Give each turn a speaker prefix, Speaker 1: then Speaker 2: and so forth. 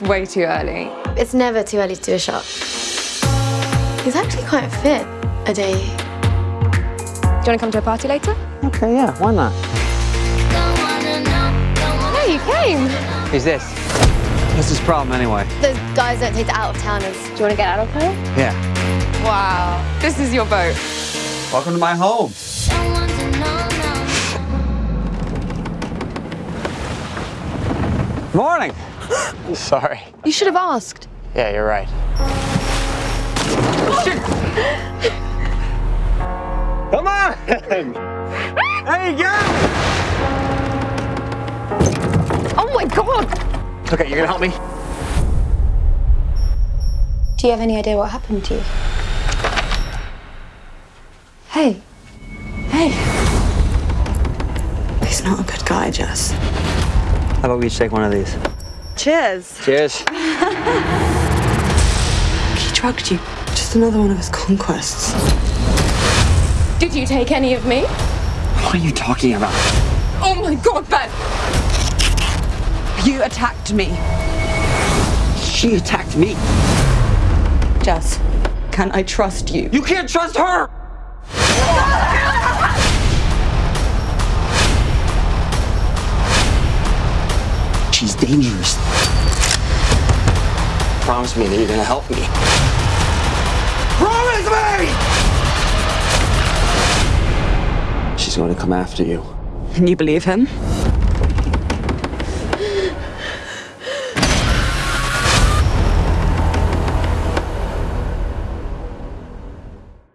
Speaker 1: It's way too early.
Speaker 2: It's never too early to do a shot. He's actually quite fit, a day.
Speaker 1: Do you want to come to a party later?
Speaker 3: Okay, yeah, why not?
Speaker 1: No, you came.
Speaker 3: Who's this? What's his problem anyway?
Speaker 2: Those guys don't take the out-of-towners.
Speaker 1: Do you want to get out of her?
Speaker 3: Yeah.
Speaker 1: Wow, this is your boat.
Speaker 3: Welcome to my home. Morning. Sorry.
Speaker 1: You should have asked.
Speaker 3: Yeah, you're right. Come on! There you go!
Speaker 1: Oh my god!
Speaker 3: Okay, you're gonna help me?
Speaker 2: Do you have any idea what happened to you?
Speaker 4: Hey. Hey.
Speaker 5: He's not a good guy, Jess.
Speaker 3: How about we each take one of these?
Speaker 4: Cheers.
Speaker 3: Cheers.
Speaker 5: He drugged you. Just another one of his conquests.
Speaker 1: Did you take any of me?
Speaker 3: What are you talking about?
Speaker 1: Oh my god, Ben!
Speaker 4: You attacked me.
Speaker 3: She attacked me.
Speaker 4: Jess, can I trust you?
Speaker 3: You can't trust her! She's dangerous. Promise me that you're gonna help me. Promise me! She's going to come after you.
Speaker 4: Can you believe him?